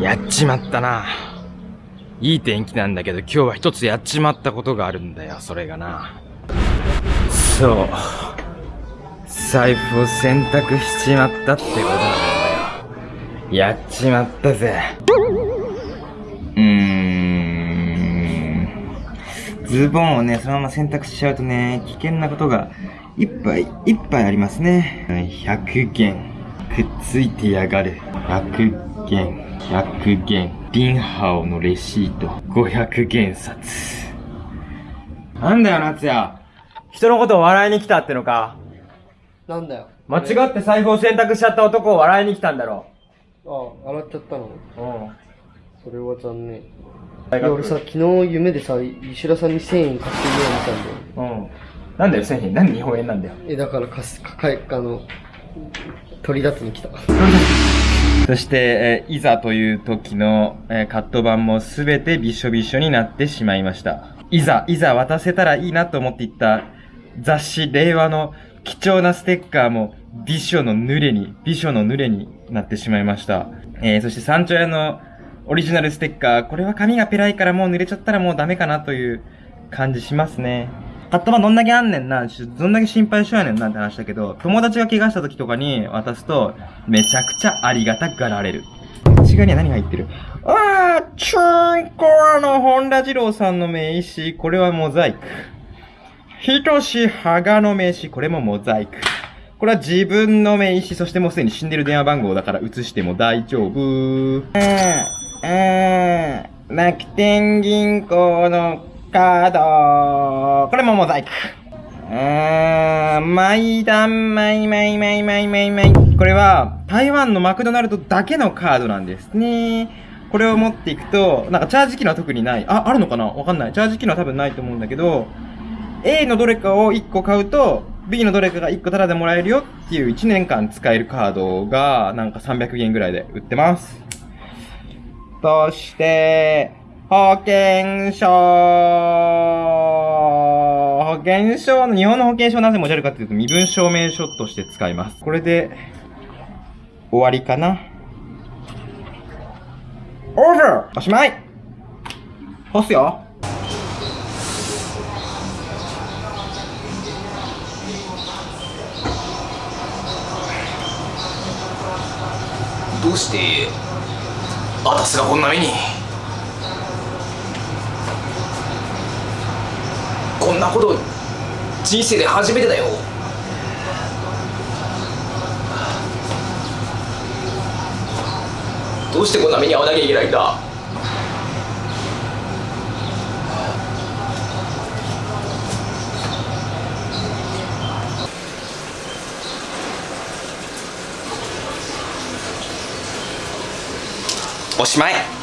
やっちまったな。いい天気なんだけど今日は一つやっちまったことがあるんだよ、それがな。そう。財布を洗濯しちまったってことなんだよ。やっちまったぜ。うーん。ズボンをね、そのまま洗濯しちゃうとね、危険なことがいっぱいいっぱいありますね。100元。くっついてやがる。100元。100元。リンハオのレシート。500元札。なんだよ、夏也。人のことを笑いに来たってのかなんだよ。間違って財布を洗濯しちゃった男を笑いに来たんだろ。ああ、洗っちゃったの。うん。それは残念。俺さ、昨日夢でさ、石田さんに1000円貸してるように見たんだよ。うん。なんだよ、1000円。なんで日本円なんだよ。え、だから貸す、かかえ、あの、取り出しに来た。そして、えいざという時の、えカット版もすべてびしょびしょになってしまいました。いざ、いざ渡せたらいいなと思っていった雑誌令和の貴重なステッカーもびしょの濡れに、びしょの濡れになってしまいました。えーそして山頂屋のオリジナルステッカー、これは紙がペラいからもう濡れちゃったらもうダメかなという感じしますね。カット版どんだけあんねんな、どんだけ心配しようやねんなって話だけど、友達が怪我した時とかに渡すと、めちゃくちゃありがたがられる。内側には何が入ってる？あー、ちょいこあの、本田二郎さんの名刺、これはモザイク。ひとしはがの名刺、これもモザイク。これは自分の名刺、そしてもうすでに死んでる電話番号だから移しても大丈夫。あー、あー、楽天銀行のカード。これもモザイク。あー、マイダン、マイマイマイマイマイマイ。これは、台湾のマクドナルドだけのカードなんですね。これを持っていくと、なんかチャージ機能は特にない。あ、あるのかな？わかんない。チャージ機能は多分ないと思うんだけど、A のどれかを1個買うと、B のどれかが1個タダでもらえるよっていう1年間使えるカードが、なんか300元ぐらいで売ってます。そして、保険証。保険証、日本の保険証なぜ持ち歩くかというと、身分証明書として使います。これで、終わりかな。オーバーおしまい干すよどうしてあたすがこんな目にこんなこと人生で初めてだよ。どうしてこんな目に遭わなきゃいけないんだ。おしまい。